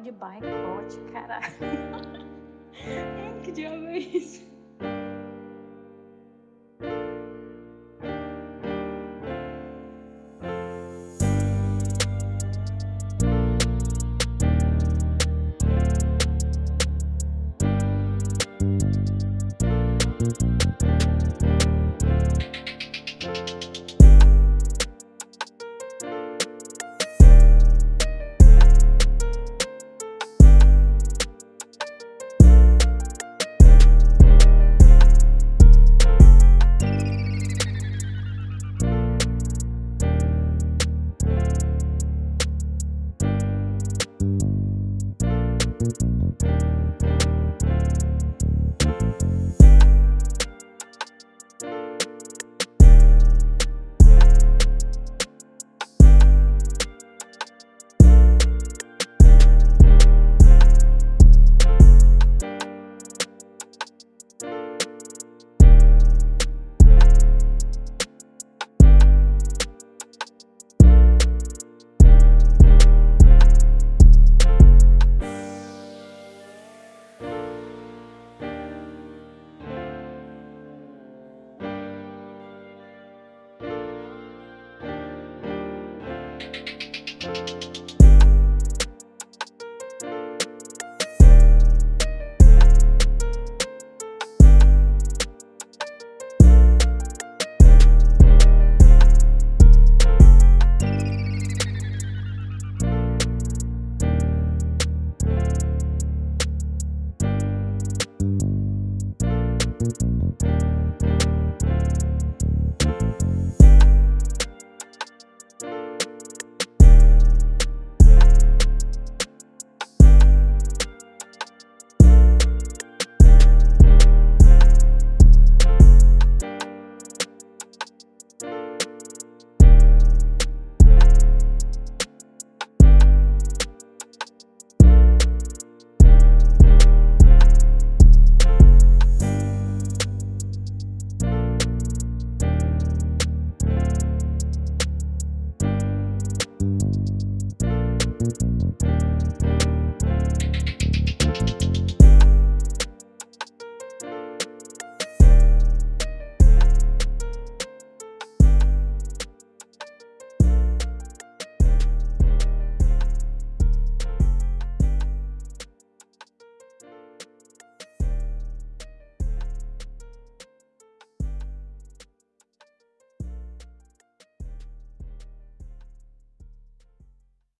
de boicote, caralho. que diabo é isso?